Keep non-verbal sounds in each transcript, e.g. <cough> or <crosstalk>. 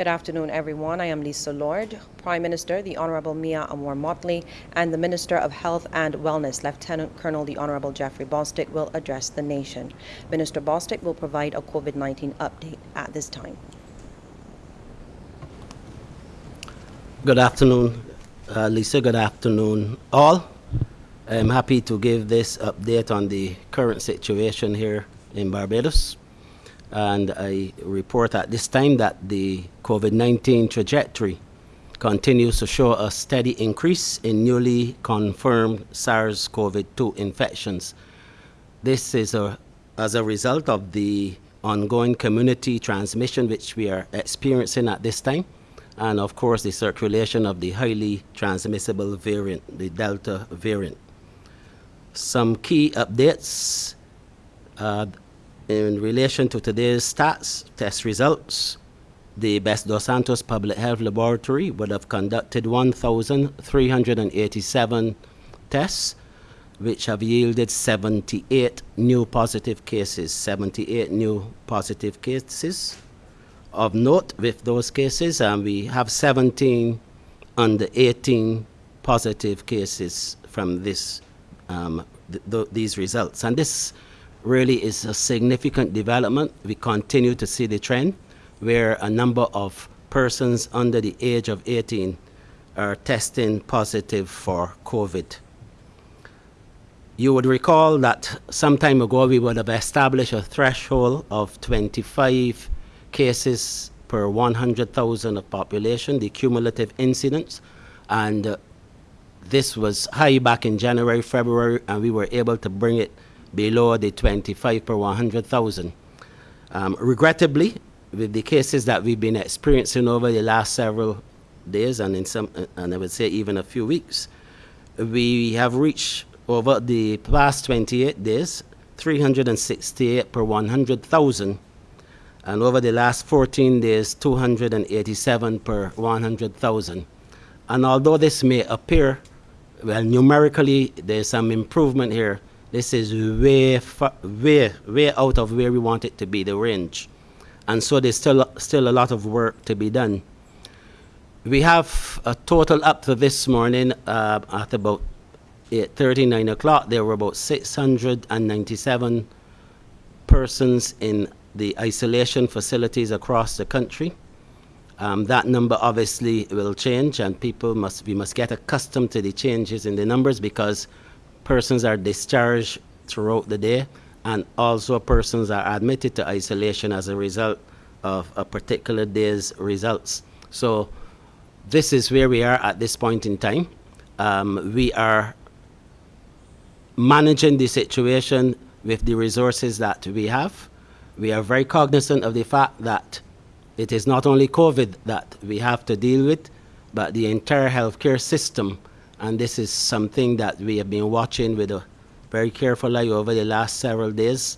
Good afternoon, everyone. I am Lisa Lord. Prime Minister, the Honourable Mia Amor Mottley, and the Minister of Health and Wellness, Lieutenant Colonel the Honourable Jeffrey Bostic, will address the nation. Minister Bostic will provide a COVID 19 update at this time. Good afternoon, uh, Lisa. Good afternoon, all. I'm happy to give this update on the current situation here in Barbados and I report at this time that the COVID-19 trajectory continues to show a steady increase in newly confirmed SARS-CoV-2 infections. This is a, as a result of the ongoing community transmission which we are experiencing at this time, and of course the circulation of the highly transmissible variant, the Delta variant. Some key updates. Uh, in relation to today's stats, test results, the Best Dos Santos Public Health Laboratory would have conducted 1,387 tests, which have yielded 78 new positive cases. 78 new positive cases. Of note with those cases, um, we have 17 under 18 positive cases from this um, th th these results. And this really is a significant development. We continue to see the trend where a number of persons under the age of 18 are testing positive for COVID. You would recall that some time ago we would have established a threshold of 25 cases per 100,000 of population, the cumulative incidence, and uh, this was high back in January, February, and we were able to bring it below the 25 per 100,000. Um, regrettably, with the cases that we've been experiencing over the last several days and in some, and I would say even a few weeks, we have reached over the past 28 days 368 per 100,000 and over the last 14 days 287 per 100,000. And although this may appear, well, numerically there's some improvement here, this is way, way, way out of where we want it to be, the range. And so there's still, still a lot of work to be done. We have a total up to this morning uh, at about 39 o'clock, there were about 697 persons in the isolation facilities across the country. Um, that number obviously will change and people must, we must get accustomed to the changes in the numbers because persons are discharged throughout the day, and also persons are admitted to isolation as a result of a particular day's results. So this is where we are at this point in time. Um, we are managing the situation with the resources that we have. We are very cognizant of the fact that it is not only COVID that we have to deal with, but the entire healthcare system and this is something that we have been watching with a very careful eye over the last several days.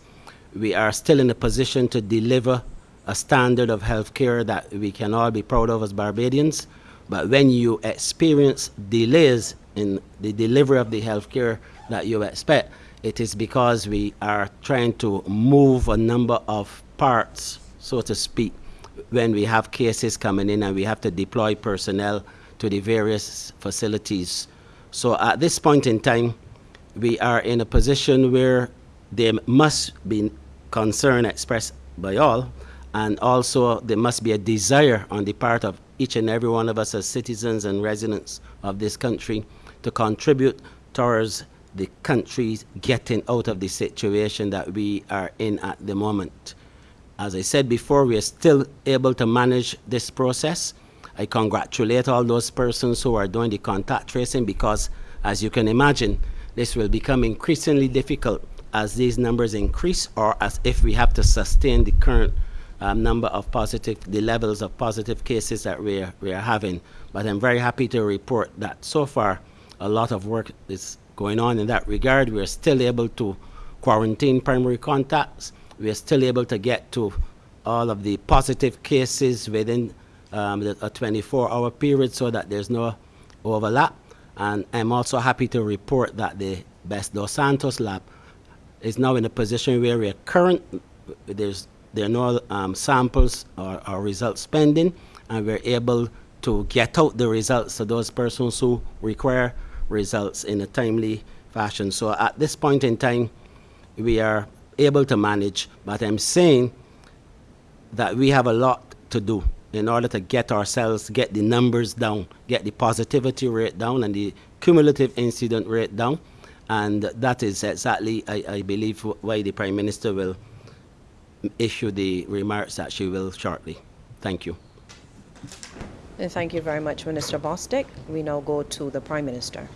We are still in a position to deliver a standard of health care that we can all be proud of as Barbadians. But when you experience delays in the delivery of the health care that you expect, it is because we are trying to move a number of parts, so to speak, when we have cases coming in and we have to deploy personnel to the various facilities so at this point in time, we are in a position where there must be concern expressed by all, and also there must be a desire on the part of each and every one of us as citizens and residents of this country to contribute towards the country getting out of the situation that we are in at the moment. As I said before, we are still able to manage this process. I congratulate all those persons who are doing the contact tracing because, as you can imagine, this will become increasingly difficult as these numbers increase or as if we have to sustain the current um, number of positive, the levels of positive cases that we are, we are having. But I'm very happy to report that so far a lot of work is going on in that regard. We are still able to quarantine primary contacts. We are still able to get to all of the positive cases within um, a 24-hour period so that there's no overlap. And I'm also happy to report that the Best Dos Santos lab is now in a position where we're current, there's, there are no um, samples or, or results pending, and we're able to get out the results to those persons who require results in a timely fashion. So at this point in time, we are able to manage, but I'm saying that we have a lot to do in order to get ourselves, get the numbers down, get the positivity rate down and the cumulative incident rate down. And that is exactly, I, I believe, why the Prime Minister will issue the remarks that she will shortly. Thank you. And thank you very much, Minister Bostic. We now go to the Prime Minister.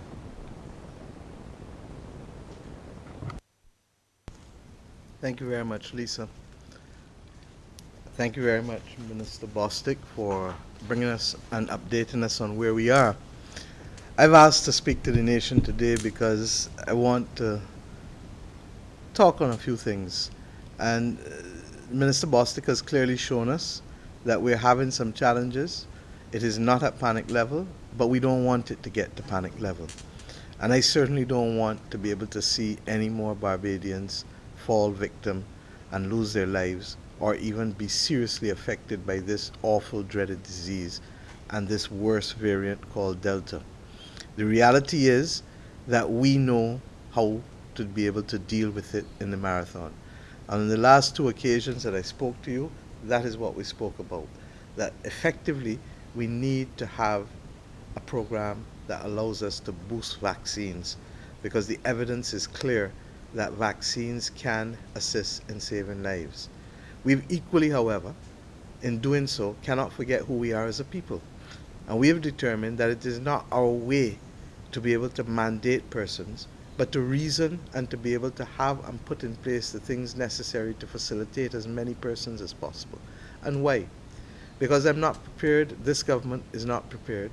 Thank you very much, Lisa. Thank you very much, Minister Bostic, for bringing us and updating us on where we are. I've asked to speak to the nation today because I want to talk on a few things. And uh, Minister Bostic has clearly shown us that we're having some challenges. It is not at panic level, but we don't want it to get to panic level. And I certainly don't want to be able to see any more Barbadians fall victim and lose their lives or even be seriously affected by this awful dreaded disease and this worse variant called Delta. The reality is that we know how to be able to deal with it in the marathon. And in the last two occasions that I spoke to you, that is what we spoke about. That effectively we need to have a program that allows us to boost vaccines because the evidence is clear that vaccines can assist in saving lives. We've equally, however, in doing so, cannot forget who we are as a people. And we have determined that it is not our way to be able to mandate persons, but to reason and to be able to have and put in place the things necessary to facilitate as many persons as possible. And why? Because I'm not prepared, this government is not prepared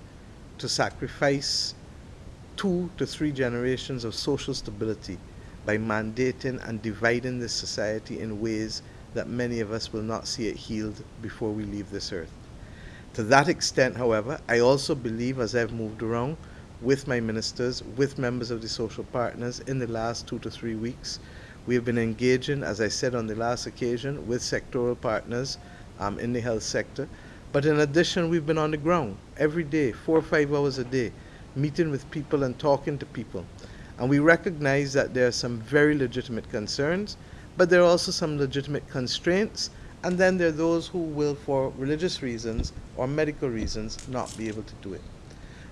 to sacrifice two to three generations of social stability by mandating and dividing this society in ways that many of us will not see it healed before we leave this earth. To that extent, however, I also believe as I've moved around with my ministers, with members of the social partners in the last two to three weeks, we have been engaging, as I said on the last occasion, with sectoral partners um, in the health sector. But in addition, we've been on the ground every day, four or five hours a day, meeting with people and talking to people. And we recognize that there are some very legitimate concerns, but there are also some legitimate constraints, and then there are those who will, for religious reasons or medical reasons, not be able to do it.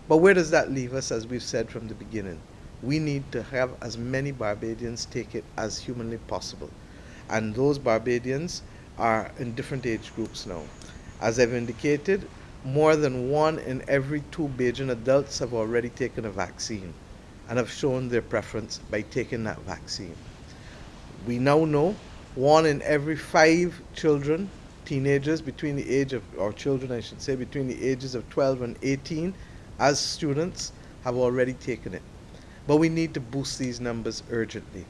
But where does that leave us, as we've said from the beginning? We need to have as many Barbadians take it as humanly possible. And those Barbadians are in different age groups now. As I've indicated, more than one in every two Bajan adults have already taken a vaccine and have shown their preference by taking that vaccine we now know one in every five children, teenagers between the age of, or children I should say, between the ages of 12 and 18 as students have already taken it. But we need to boost these numbers urgently.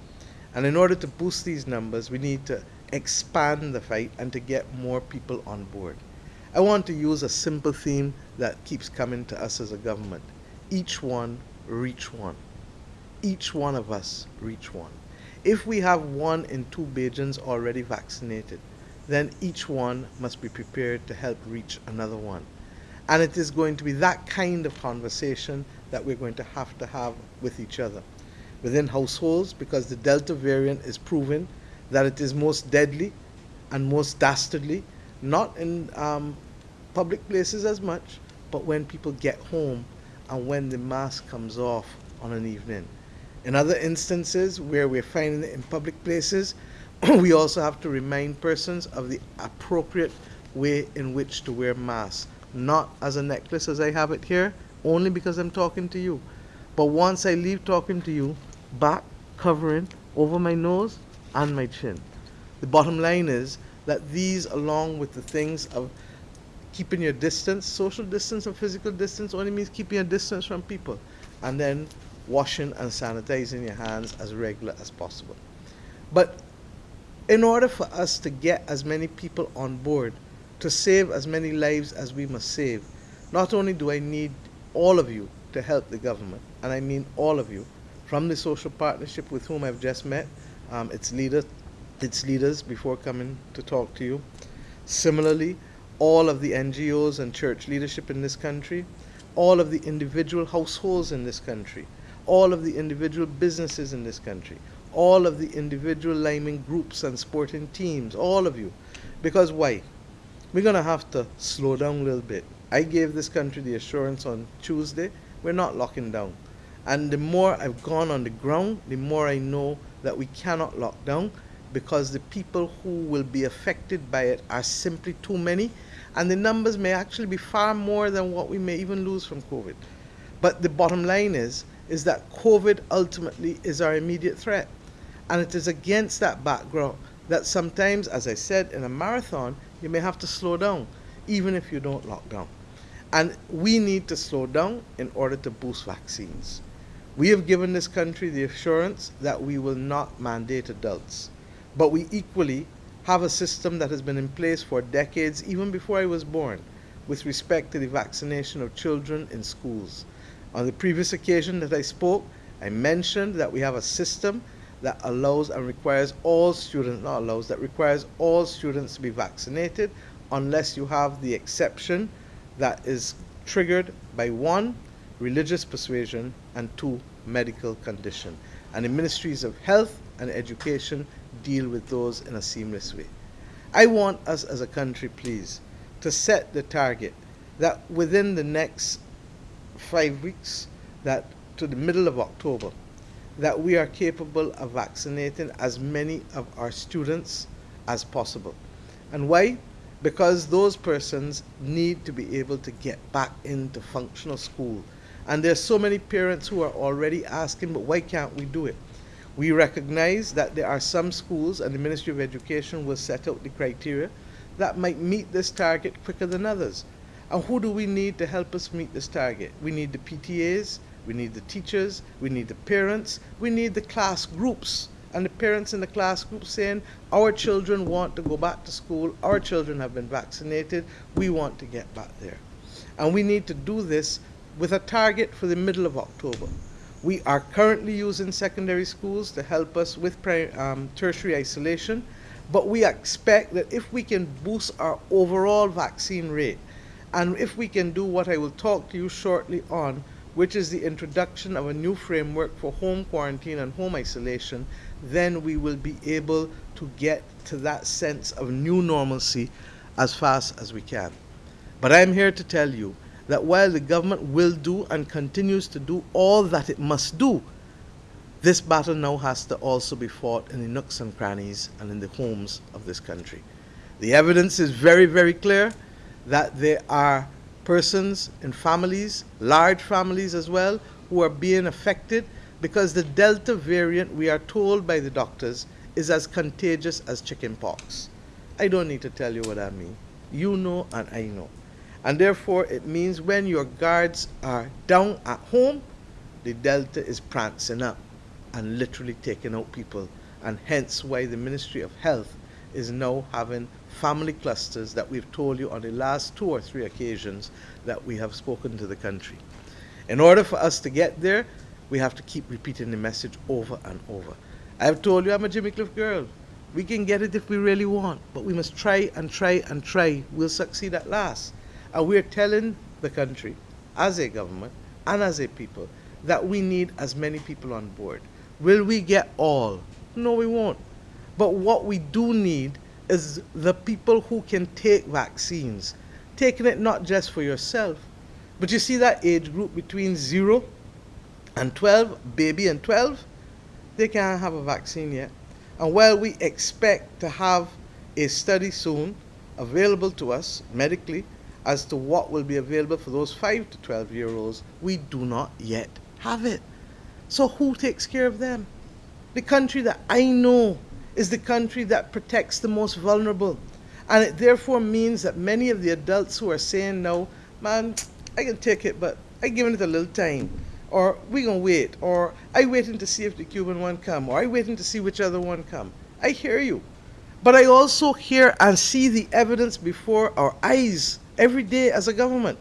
And in order to boost these numbers, we need to expand the fight and to get more people on board. I want to use a simple theme that keeps coming to us as a government. Each one, reach one. Each one of us, reach one. If we have one in two Bajans already vaccinated, then each one must be prepared to help reach another one. And it is going to be that kind of conversation that we're going to have to have with each other. Within households, because the Delta variant is proven that it is most deadly and most dastardly, not in um, public places as much, but when people get home and when the mask comes off on an evening. In other instances where we're finding it in public places, <clears throat> we also have to remind persons of the appropriate way in which to wear masks. Not as a necklace as I have it here, only because I'm talking to you. But once I leave talking to you, back covering over my nose and my chin. The bottom line is that these, along with the things of keeping your distance, social distance and physical distance only means keeping a distance from people. And then washing and sanitizing your hands as regular as possible. But in order for us to get as many people on board, to save as many lives as we must save, not only do I need all of you to help the government, and I mean all of you, from the social partnership with whom I've just met, um, its leader, its leaders before coming to talk to you. Similarly, all of the NGOs and church leadership in this country, all of the individual households in this country, all of the individual businesses in this country, all of the individual liming groups and sporting teams, all of you. Because why? We're going to have to slow down a little bit. I gave this country the assurance on Tuesday we're not locking down. And the more I've gone on the ground, the more I know that we cannot lock down because the people who will be affected by it are simply too many. And the numbers may actually be far more than what we may even lose from COVID. But the bottom line is, is that COVID ultimately is our immediate threat. And it is against that background that sometimes, as I said, in a marathon, you may have to slow down, even if you don't lock down. And we need to slow down in order to boost vaccines. We have given this country the assurance that we will not mandate adults, but we equally have a system that has been in place for decades, even before I was born, with respect to the vaccination of children in schools. On the previous occasion that I spoke, I mentioned that we have a system that allows and requires all students, not allows, that requires all students to be vaccinated unless you have the exception that is triggered by one, religious persuasion, and two, medical condition. And the ministries of health and education deal with those in a seamless way. I want us as a country, please, to set the target that within the next five weeks, that to the middle of October, that we are capable of vaccinating as many of our students as possible. And why? Because those persons need to be able to get back into functional school. And there's so many parents who are already asking, but why can't we do it? We recognize that there are some schools, and the Ministry of Education will set out the criteria that might meet this target quicker than others. And who do we need to help us meet this target? We need the PTAs, we need the teachers, we need the parents, we need the class groups. And the parents in the class group saying, our children want to go back to school, our children have been vaccinated, we want to get back there. And we need to do this with a target for the middle of October. We are currently using secondary schools to help us with um, tertiary isolation, but we expect that if we can boost our overall vaccine rate, and if we can do what I will talk to you shortly on, which is the introduction of a new framework for home quarantine and home isolation, then we will be able to get to that sense of new normalcy as fast as we can. But I'm here to tell you that while the government will do and continues to do all that it must do, this battle now has to also be fought in the nooks and crannies and in the homes of this country. The evidence is very, very clear that there are persons and families, large families as well, who are being affected because the Delta variant, we are told by the doctors, is as contagious as chickenpox. I don't need to tell you what I mean. You know and I know. And therefore, it means when your guards are down at home, the Delta is prancing up and literally taking out people. And hence why the Ministry of Health is now having family clusters that we've told you on the last two or three occasions that we have spoken to the country. In order for us to get there, we have to keep repeating the message over and over. I've told you I'm a Jimmy Cliff girl. We can get it if we really want, but we must try and try and try. We'll succeed at last. And we're telling the country, as a government and as a people, that we need as many people on board. Will we get all? No, we won't. But what we do need is the people who can take vaccines, taking it not just for yourself, but you see that age group between 0 and 12, baby and 12, they can't have a vaccine yet. And while we expect to have a study soon available to us medically as to what will be available for those 5 to 12 year olds, we do not yet have it. So who takes care of them? The country that I know is the country that protects the most vulnerable. And it therefore means that many of the adults who are saying no, man, I can take it, but I giving it a little time. Or we gonna wait, or I waiting to see if the Cuban one come, or I waiting to see which other one come. I hear you. But I also hear and see the evidence before our eyes every day as a government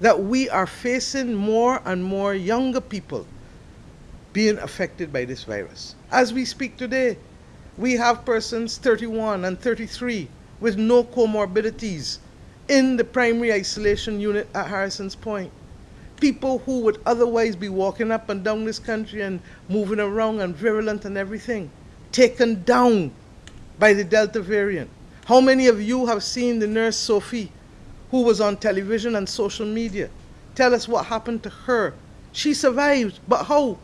that we are facing more and more younger people being affected by this virus. As we speak today, we have persons 31 and 33 with no comorbidities in the primary isolation unit at Harrison's Point. People who would otherwise be walking up and down this country and moving around and virulent and everything, taken down by the Delta variant. How many of you have seen the nurse Sophie, who was on television and social media? Tell us what happened to her. She survived, but how?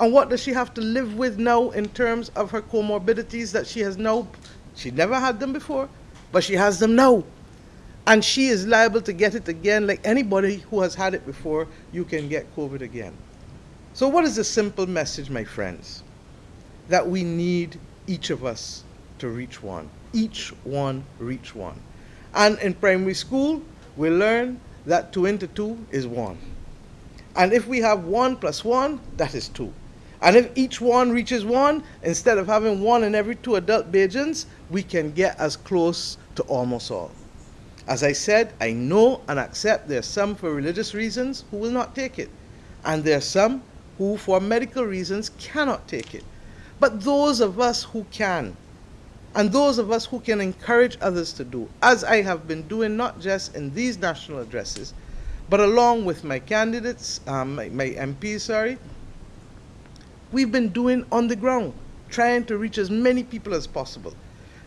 And what does she have to live with now in terms of her comorbidities that she has now? She never had them before, but she has them now. And she is liable to get it again, like anybody who has had it before, you can get COVID again. So, what is the simple message, my friends? That we need each of us to reach one. Each one reach one. And in primary school, we learn that 2 into 2 is 1. And if we have 1 plus 1, that is 2. And if each one reaches 1, instead of having 1 in every 2 adult Bajans, we can get as close to almost all. As I said, I know and accept there are some for religious reasons who will not take it. And there are some who, for medical reasons, cannot take it. But those of us who can, and those of us who can encourage others to do, as I have been doing not just in these national addresses, but along with my candidates, um, my, my MPs, sorry, we've been doing on the ground, trying to reach as many people as possible.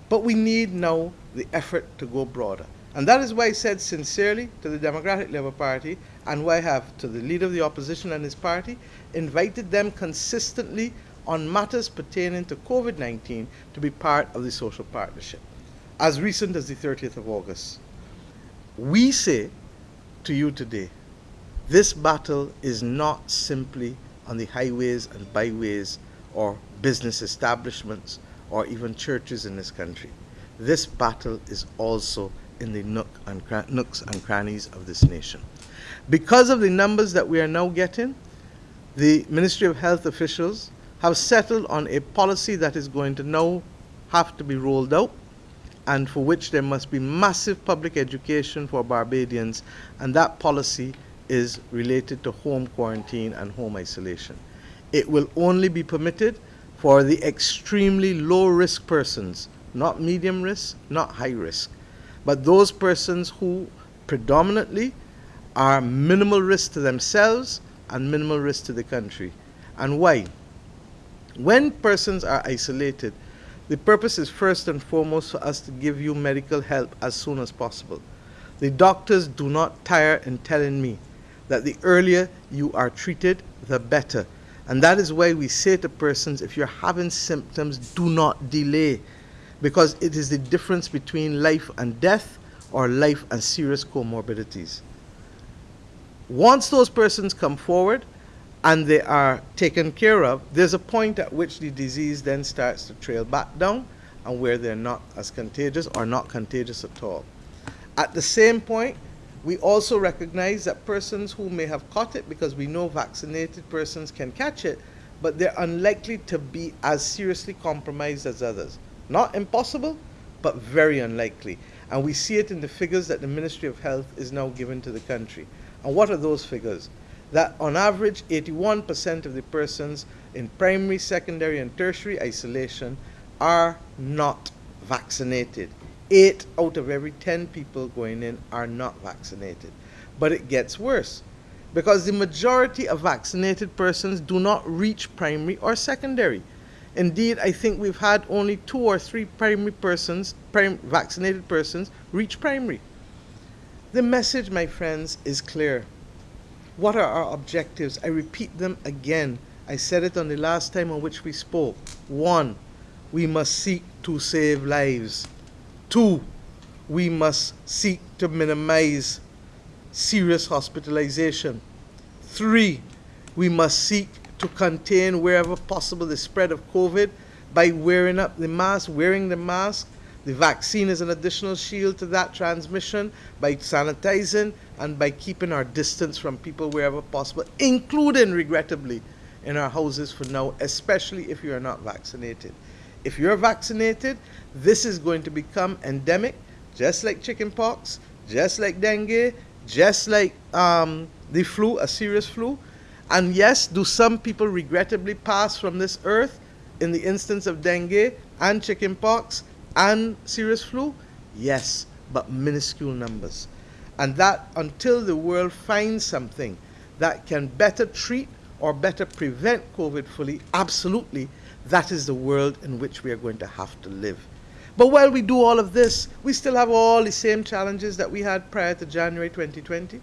But we need now the effort to go broader. And that is why I said sincerely to the Democratic Labour Party, and why I have to the leader of the opposition and his party, invited them consistently on matters pertaining to COVID 19 to be part of the social partnership. As recent as the 30th of August, we say to you today this battle is not simply on the highways and byways or business establishments or even churches in this country. This battle is also in the nook and nooks and crannies of this nation. Because of the numbers that we are now getting, the Ministry of Health officials have settled on a policy that is going to now have to be rolled out and for which there must be massive public education for Barbadians, and that policy is related to home quarantine and home isolation. It will only be permitted for the extremely low risk persons, not medium risk, not high risk, but those persons who predominantly are minimal risk to themselves and minimal risk to the country. And why? When persons are isolated, the purpose is first and foremost for us to give you medical help as soon as possible. The doctors do not tire in telling me that the earlier you are treated, the better. And that is why we say to persons if you're having symptoms, do not delay, because it is the difference between life and death or life and serious comorbidities. Once those persons come forward, and they are taken care of, there's a point at which the disease then starts to trail back down and where they're not as contagious or not contagious at all. At the same point, we also recognize that persons who may have caught it, because we know vaccinated persons can catch it, but they're unlikely to be as seriously compromised as others. Not impossible, but very unlikely. And we see it in the figures that the Ministry of Health is now giving to the country. And what are those figures? that on average 81% of the persons in primary, secondary, and tertiary isolation are not vaccinated. Eight out of every 10 people going in are not vaccinated. But it gets worse because the majority of vaccinated persons do not reach primary or secondary. Indeed, I think we've had only two or three primary persons, prim vaccinated persons, reach primary. The message, my friends, is clear. What are our objectives? I repeat them again. I said it on the last time on which we spoke. One, we must seek to save lives. Two, we must seek to minimize serious hospitalization. Three, we must seek to contain wherever possible the spread of COVID by wearing up the mask, wearing the mask, the vaccine is an additional shield to that transmission by sanitizing and by keeping our distance from people wherever possible, including, regrettably, in our houses for now, especially if you are not vaccinated. If you're vaccinated, this is going to become endemic, just like chickenpox, just like dengue, just like um, the flu, a serious flu. And yes, do some people regrettably pass from this earth in the instance of dengue and chickenpox? and serious flu? Yes, but minuscule numbers. And that until the world finds something that can better treat or better prevent COVID fully, absolutely, that is the world in which we are going to have to live. But while we do all of this, we still have all the same challenges that we had prior to January 2020.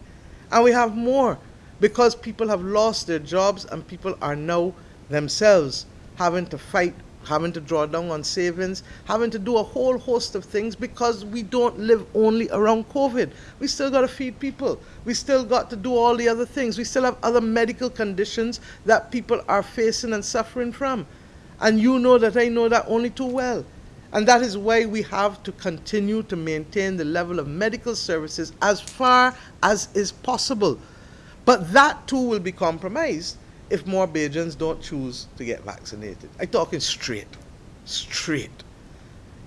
And we have more because people have lost their jobs and people are now themselves having to fight, having to draw down on savings, having to do a whole host of things because we don't live only around COVID. We still got to feed people. We still got to do all the other things. We still have other medical conditions that people are facing and suffering from. And you know that I know that only too well. And that is why we have to continue to maintain the level of medical services as far as is possible. But that too will be compromised if more Bajans don't choose to get vaccinated. I'm talking straight, straight.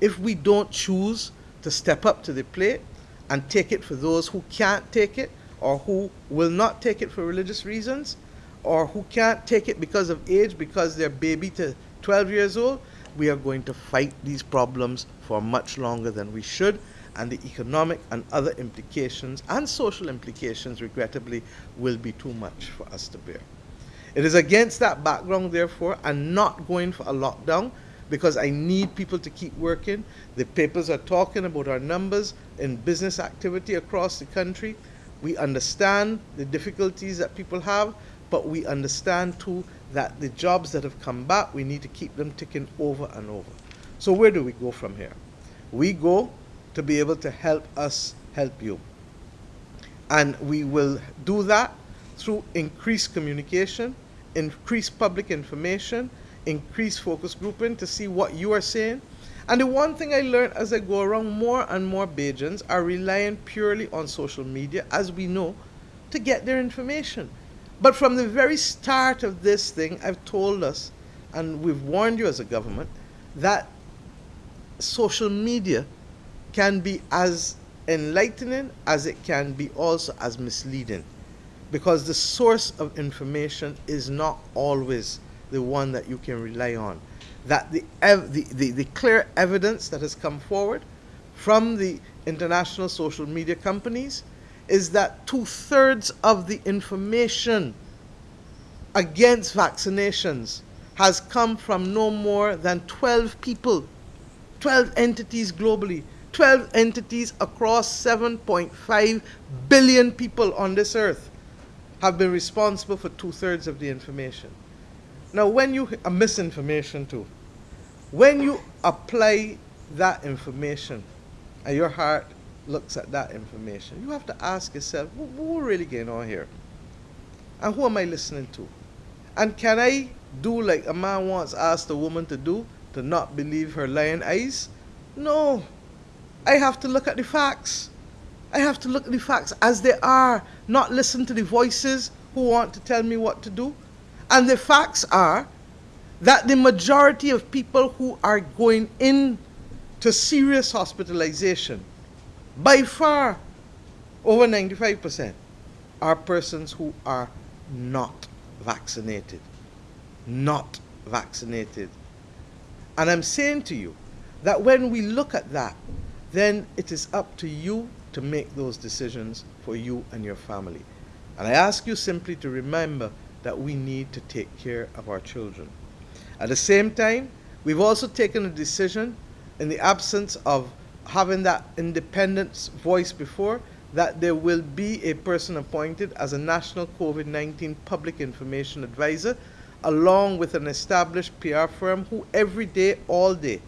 If we don't choose to step up to the plate and take it for those who can't take it or who will not take it for religious reasons or who can't take it because of age, because they're baby to 12 years old, we are going to fight these problems for much longer than we should, and the economic and other implications and social implications, regrettably, will be too much for us to bear. It is against that background, therefore, I'm not going for a lockdown because I need people to keep working. The papers are talking about our numbers in business activity across the country. We understand the difficulties that people have, but we understand too that the jobs that have come back, we need to keep them ticking over and over. So where do we go from here? We go to be able to help us help you. And we will do that through increased communication, increased public information, increased focus grouping to see what you are saying. And the one thing I learned as I go around, more and more Bajans are relying purely on social media, as we know, to get their information. But from the very start of this thing, I've told us, and we've warned you as a government, that social media can be as enlightening as it can be also as misleading. Because the source of information is not always the one that you can rely on. That the, the, the, the clear evidence that has come forward from the international social media companies is that two thirds of the information against vaccinations has come from no more than 12 people, 12 entities globally, 12 entities across 7.5 billion people on this earth have been responsible for two thirds of the information. Now, when you, a misinformation too, when you apply that information and your heart looks at that information, you have to ask yourself, what we're really going on here? And who am I listening to? And can I do like a man once asked a woman to do, to not believe her lying eyes? No. I have to look at the facts. I have to look at the facts as they are, not listen to the voices who want to tell me what to do. And the facts are that the majority of people who are going in to serious hospitalization by far over 95% are persons who are not vaccinated. Not vaccinated. And I'm saying to you that when we look at that, then it is up to you to make those decisions for you and your family. And I ask you simply to remember that we need to take care of our children. At the same time, we've also taken a decision in the absence of having that independent voice before, that there will be a person appointed as a national COVID-19 public information advisor, along with an established PR firm who every day, all day,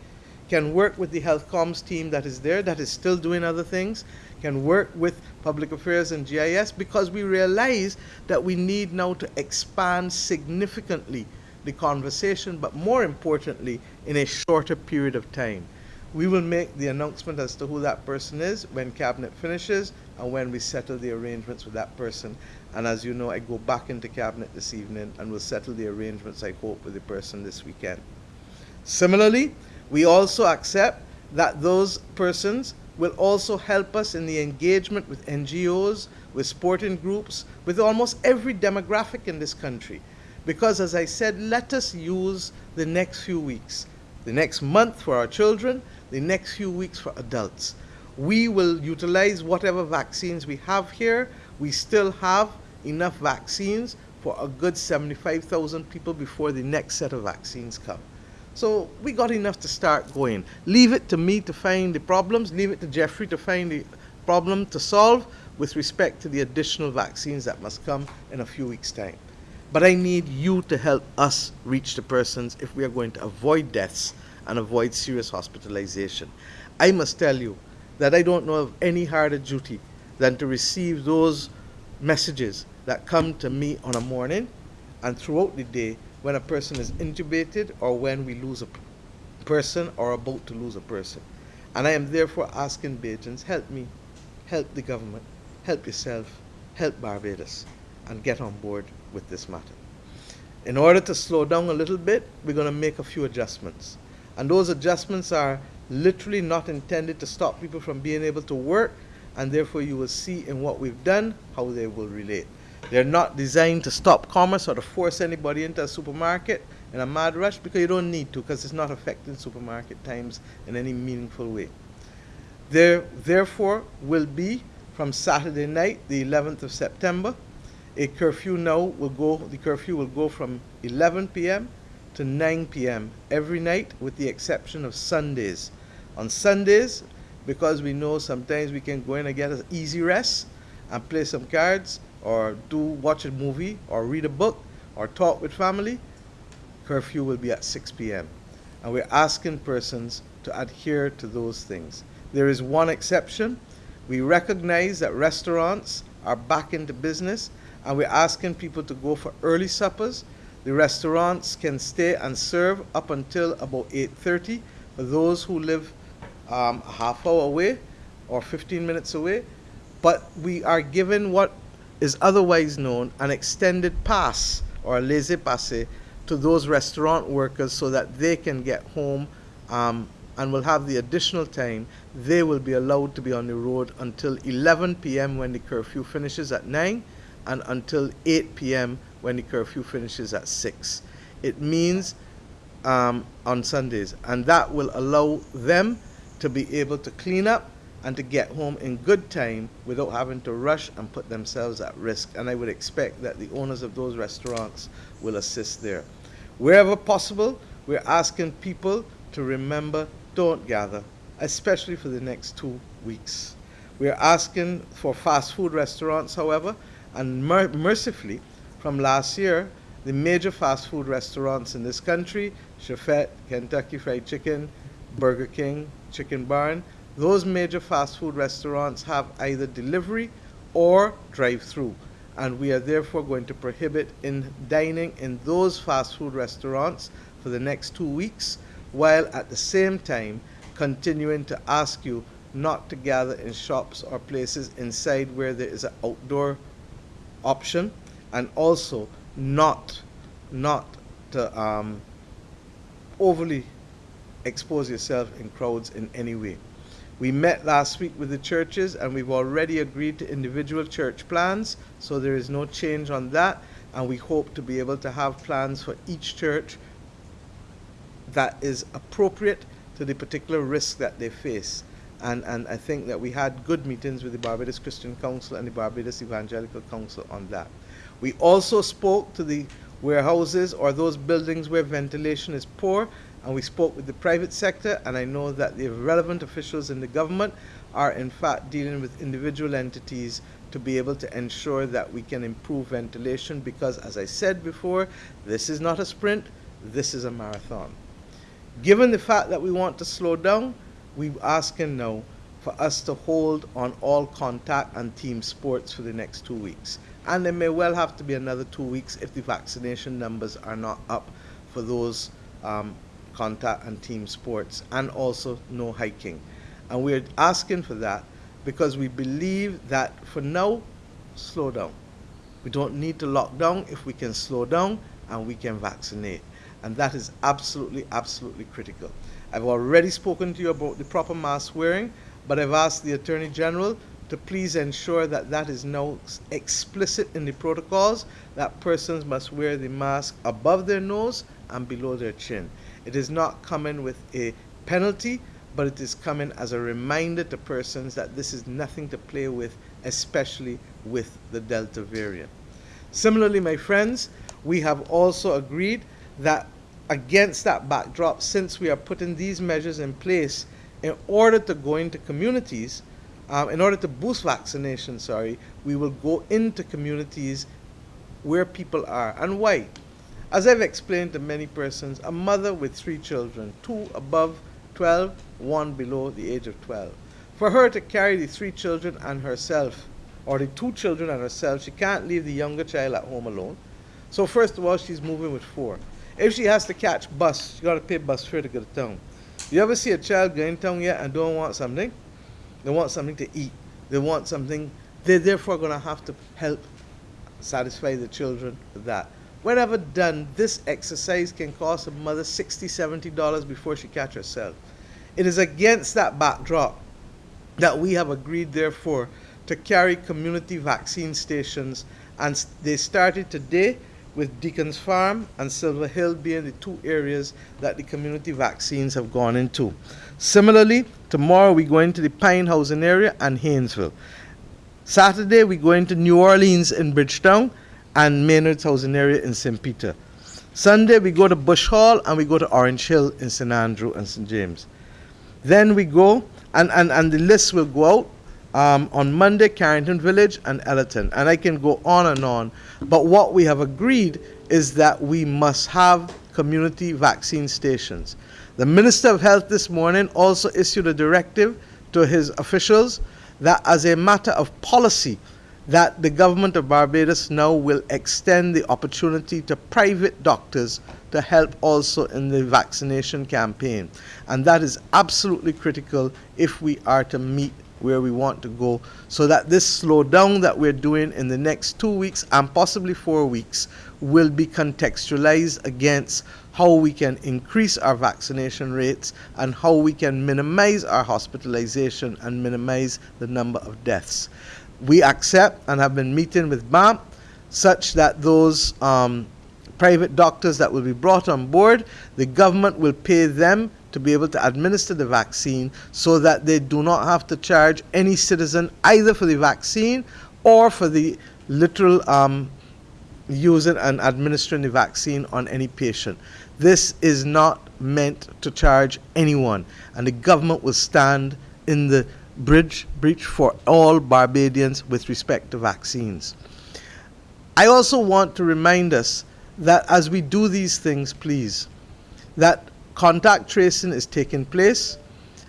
can work with the health comms team that is there, that is still doing other things, can work with public affairs and GIS, because we realize that we need now to expand significantly the conversation, but more importantly, in a shorter period of time. We will make the announcement as to who that person is when Cabinet finishes and when we settle the arrangements with that person. And as you know, I go back into Cabinet this evening and will settle the arrangements, I hope, with the person this weekend. Similarly, we also accept that those persons will also help us in the engagement with NGOs, with sporting groups, with almost every demographic in this country. Because as I said, let us use the next few weeks, the next month for our children, the next few weeks for adults. We will utilize whatever vaccines we have here. We still have enough vaccines for a good 75,000 people before the next set of vaccines come. So we got enough to start going. Leave it to me to find the problems, leave it to Jeffrey to find the problem to solve with respect to the additional vaccines that must come in a few weeks' time. But I need you to help us reach the persons if we are going to avoid deaths and avoid serious hospitalization. I must tell you that I don't know of any harder duty than to receive those messages that come to me on a morning and throughout the day when a person is intubated or when we lose a person or about to lose a person. And I am therefore asking Bajans, help me, help the government, help yourself, help Barbados, and get on board with this matter. In order to slow down a little bit, we're going to make a few adjustments. And those adjustments are literally not intended to stop people from being able to work, and therefore you will see in what we've done how they will relate. They're not designed to stop commerce or to force anybody into a supermarket in a mad rush because you don't need to because it's not affecting supermarket times in any meaningful way. There, therefore, will be from Saturday night, the 11th of September, a curfew now will go, the curfew will go from 11 p.m. to 9 p.m. every night with the exception of Sundays. On Sundays, because we know sometimes we can go in and get an easy rest and play some cards or do watch a movie or read a book or talk with family, curfew will be at 6 p.m. And we're asking persons to adhere to those things. There is one exception. We recognize that restaurants are back into business and we're asking people to go for early suppers. The restaurants can stay and serve up until about 8.30 for those who live um, a half hour away or 15 minutes away. But we are given what is otherwise known an extended pass or a laissez-passer to those restaurant workers so that they can get home um, and will have the additional time. They will be allowed to be on the road until 11 p.m. when the curfew finishes at 9 and until 8 p.m. when the curfew finishes at 6. It means um, on Sundays, and that will allow them to be able to clean up and to get home in good time without having to rush and put themselves at risk. And I would expect that the owners of those restaurants will assist there. Wherever possible, we're asking people to remember don't gather, especially for the next two weeks. We're asking for fast food restaurants, however, and mer- mercifully, from last year, the major fast food restaurants in this country, Chefette, Kentucky Fried Chicken, Burger King, Chicken Barn, those major fast food restaurants have either delivery or drive through. And we are therefore going to prohibit in dining in those fast food restaurants for the next two weeks, while at the same time continuing to ask you not to gather in shops or places inside where there is an outdoor option, and also not not to um, overly expose yourself in crowds in any way. We met last week with the churches and we've already agreed to individual church plans, so there is no change on that. And we hope to be able to have plans for each church that is appropriate to the particular risk that they face. And, and I think that we had good meetings with the Barbados Christian Council and the Barbados Evangelical Council on that. We also spoke to the warehouses or those buildings where ventilation is poor, and we spoke with the private sector, and I know that the relevant officials in the government are in fact dealing with individual entities to be able to ensure that we can improve ventilation because, as I said before, this is not a sprint, this is a marathon. Given the fact that we want to slow down, we're asking now for us to hold on all contact and team sports for the next two weeks. And there may well have to be another two weeks if the vaccination numbers are not up for those um, contact and team sports, and also no hiking. And we're asking for that because we believe that for now, slow down. We don't need to lock down if we can slow down and we can vaccinate. And that is absolutely, absolutely critical. I've already spoken to you about the proper mask wearing, but I've asked the Attorney General to please ensure that that is now explicit in the protocols that persons must wear the mask above their nose and below their chin. It is not coming with a penalty, but it is coming as a reminder to persons that this is nothing to play with, especially with the Delta variant. Similarly, my friends, we have also agreed that against that backdrop, since we are putting these measures in place in order to go into communities, um, in order to boost vaccination, sorry, we will go into communities where people are. And why? As I've explained to many persons, a mother with three children, two above 12, one below the age of 12. For her to carry the three children and herself, or the two children and herself, she can't leave the younger child at home alone. So first of all, she's moving with four. If she has to catch bus, she got to pay bus fare to go to town. You ever see a child going town yet and don't want something? They want something to eat. They want something. They're therefore going to have to help satisfy the children with that. Whenever done, this exercise can cost a mother $60, $70 before she catch herself. It is against that backdrop that we have agreed, therefore, to carry community vaccine stations, and they started today with Deacon's Farm and Silver Hill being the two areas that the community vaccines have gone into. Similarly, tomorrow we go into the Pine Housing area and Haynesville. Saturday we go into New Orleans in Bridgetown and Maynard's Housing area in St. Peter. Sunday we go to Bush Hall and we go to Orange Hill in St. Andrew and St. James. Then we go, and, and, and the list will go out um, on Monday, Carrington Village and Ellerton. And I can go on and on. But what we have agreed is that we must have community vaccine stations. The Minister of Health this morning also issued a directive to his officials that as a matter of policy, that the government of Barbados now will extend the opportunity to private doctors to help also in the vaccination campaign. And that is absolutely critical if we are to meet where we want to go so that this slowdown that we're doing in the next two weeks and possibly four weeks will be contextualized against how we can increase our vaccination rates and how we can minimize our hospitalization and minimize the number of deaths. We accept and have been meeting with BAMP such that those um, private doctors that will be brought on board, the government will pay them to be able to administer the vaccine so that they do not have to charge any citizen either for the vaccine or for the literal um, using and administering the vaccine on any patient. This is not meant to charge anyone, and the government will stand in the bridge breach for all Barbadians with respect to vaccines. I also want to remind us that as we do these things, please, that contact tracing is taking place,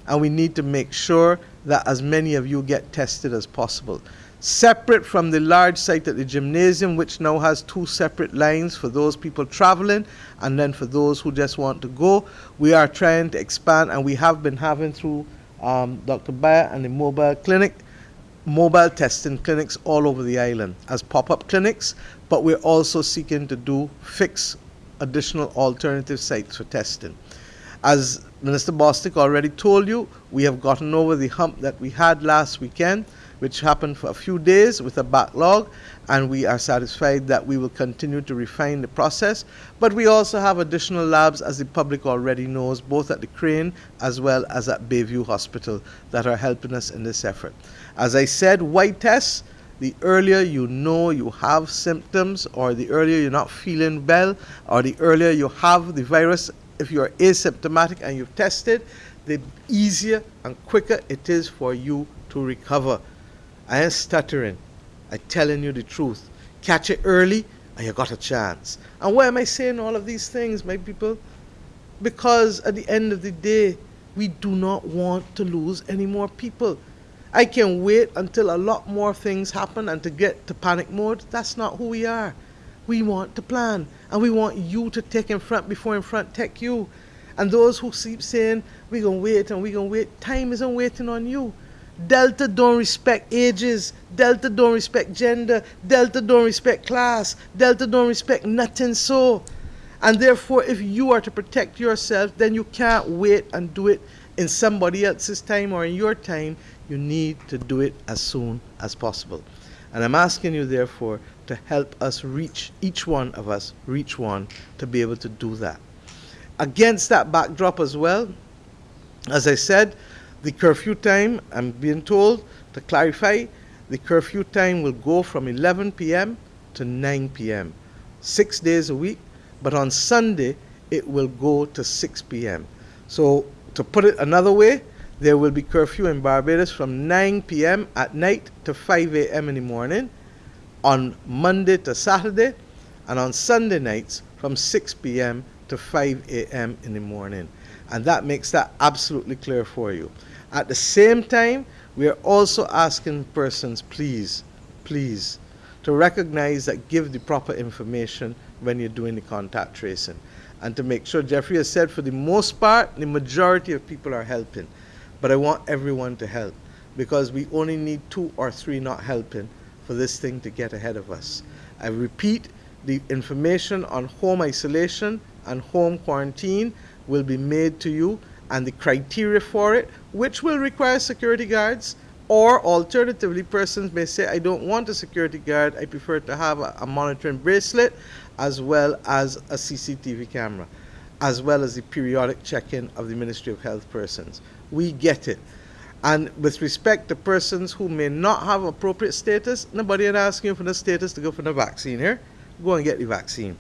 and we need to make sure that as many of you get tested as possible. Separate from the large site at the gymnasium, which now has two separate lines for those people traveling and then for those who just want to go, we are trying to expand, and we have been having through um, Dr. Bayer and the mobile clinic, mobile testing clinics all over the island as pop-up clinics, but we're also seeking to do fix additional alternative sites for testing. As Minister Bostic already told you, we have gotten over the hump that we had last weekend, which happened for a few days with a backlog, and we are satisfied that we will continue to refine the process. But we also have additional labs, as the public already knows, both at the Crane as well as at Bayview Hospital, that are helping us in this effort. As I said, white tests, the earlier you know you have symptoms, or the earlier you're not feeling well, or the earlier you have the virus if you're asymptomatic and you've tested, the easier and quicker it is for you to recover. I am stuttering. I'm telling you the truth. Catch it early and you got a chance. And why am I saying all of these things, my people? Because at the end of the day, we do not want to lose any more people. I can wait until a lot more things happen and to get to panic mode. That's not who we are. We want to plan and we want you to take in front before in front take you. And those who keep saying, we're going to wait and we're going to wait, time isn't waiting on you. Delta don't respect ages. Delta don't respect gender. Delta don't respect class. Delta don't respect nothing so. And therefore, if you are to protect yourself, then you can't wait and do it in somebody else's time or in your time. You need to do it as soon as possible. And I'm asking you, therefore, to help us reach, each one of us, reach one to be able to do that. Against that backdrop as well, As I said, the curfew time, I'm being told to clarify, the curfew time will go from 11 p.m. to 9 p.m., six days a week, but on Sunday it will go to 6 p.m. So, to put it another way, there will be curfew in Barbados from 9 p.m. at night to 5 a.m. in the morning, on Monday to Saturday, and on Sunday nights from 6 p.m. to 5 a.m. in the morning. And that makes that absolutely clear for you. At the same time, we are also asking persons, please, please, to recognize that give the proper information when you're doing the contact tracing. And to make sure, Jeffrey has said, for the most part, the majority of people are helping. But I want everyone to help because we only need two or three not helping for this thing to get ahead of us. I repeat, the information on home isolation and home quarantine will be made to you and the criteria for it, which will require security guards, or alternatively, persons may say, I don't want a security guard, I prefer to have a, a monitoring bracelet as well as a CCTV camera, as well as the periodic check-in of the Ministry of Health persons. We get it. And with respect to persons who may not have appropriate status, nobody is asking for the status to go for the vaccine here. Go and get the vaccine.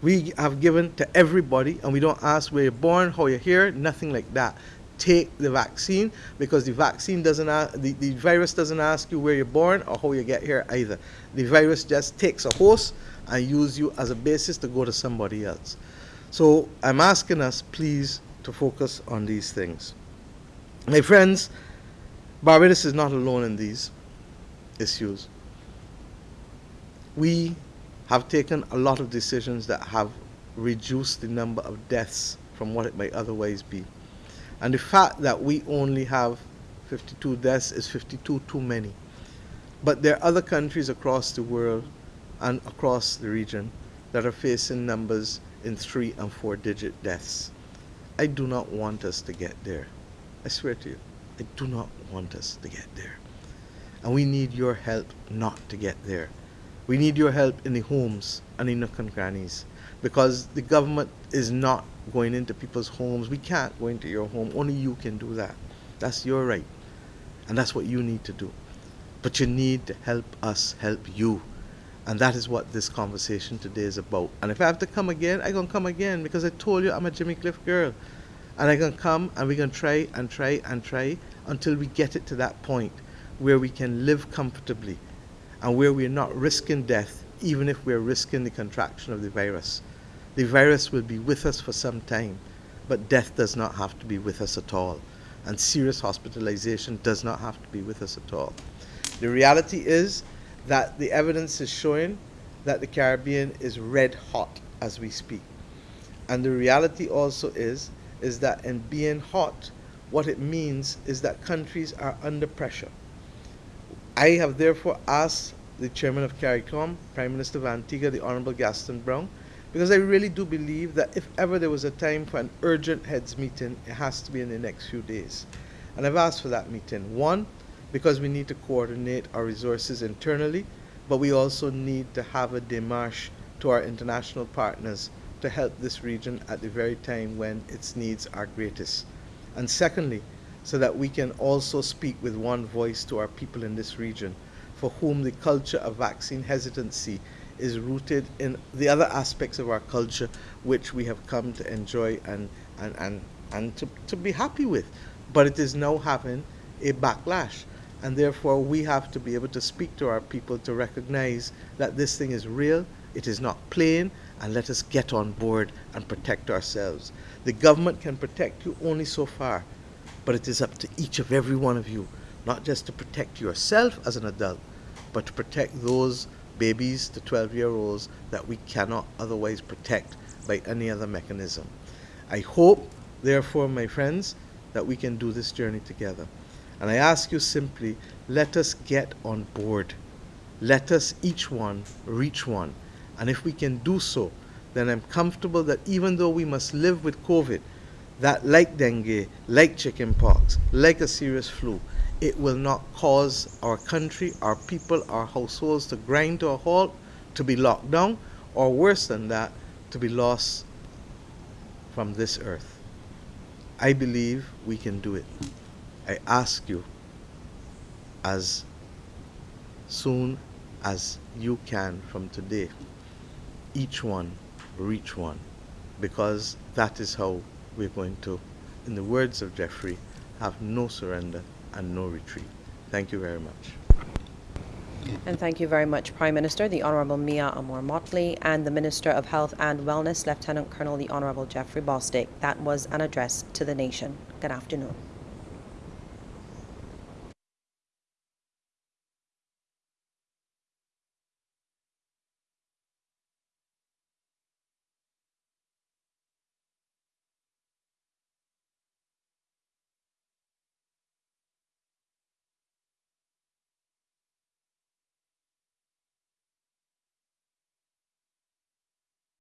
We have given to everybody, and we don't ask where you're born, how you're here, nothing like that. Take the vaccine because the vaccine doesn't, ask, the, the virus doesn't ask you where you're born or how you get here either. The virus just takes a host and use you as a basis to go to somebody else. So I'm asking us, please, to focus on these things. My friends, Barbados is not alone in these issues. We have taken a lot of decisions that have reduced the number of deaths from what it might otherwise be. And the fact that we only have 52 deaths is 52 too many. But there are other countries across the world and across the region that are facing numbers in three and four digit deaths. I do not want us to get there. I swear to you. I do not want us to get there. And we need your help not to get there. We need your help in the homes and in nook and crannies because the government is not going into people's homes. We can't go into your home. Only you can do that. That's your right. And that's what you need to do. But you need to help us help you. And that is what this conversation today is about. And if I have to come again, I'm going to come again because I told you I'm a Jimmy Cliff girl. And I'm going to come and we're going to try and try and try until we get it to that point where we can live comfortably and where we're not risking death, even if we're risking the contraction of the virus. The virus will be with us for some time, but death does not have to be with us at all. And serious hospitalization does not have to be with us at all. The reality is that the evidence is showing that the Caribbean is red hot as we speak. And the reality also is is that in being hot, what it means is that countries are under pressure. I have therefore asked the chairman of CARICOM, Prime Minister of Antigua, the Honorable Gaston Browne, because I really do believe that if ever there was a time for an urgent heads meeting, it has to be in the next few days. And I've asked for that meeting. One, because we need to coordinate our resources internally, but we also need to have a démarche to our international partners to help this region at the very time when its needs are greatest. And secondly, so that we can also speak with one voice to our people in this region for whom the culture of vaccine hesitancy is rooted in the other aspects of our culture which we have come to enjoy and, and, and, and to, to be happy with. But it is now having a backlash. And therefore, we have to be able to speak to our people to recognize that this thing is real, it is not playing, and let us get on board and protect ourselves. The government can protect you only so far, but it is up to each of every one of you, not just to protect yourself as an adult, but to protect those babies to 12 year olds that we cannot otherwise protect by any other mechanism. I hope, therefore, my friends, that we can do this journey together. And I ask you simply, let us get on board. Let us each one reach one and if we can do so, then I'm comfortable that even though we must live with COVID, that like dengue, like chickenpox, like a serious flu, it will not cause our country, our people, our households to grind to a halt, to be locked down, or worse than that, to be lost from this earth. I believe we can do it. I ask you, as soon as you can from today, each one reach one, because that is how we're going to, in the words of Jeffrey, have no surrender and no retreat. Thank you very much. And thank you very much, Prime Minister, the Honorable Mia Amor Mottley, and the Minister of Health and Wellness, Lieutenant Colonel the Honorable Jeffrey Bostic. That was an address to the nation. Good afternoon.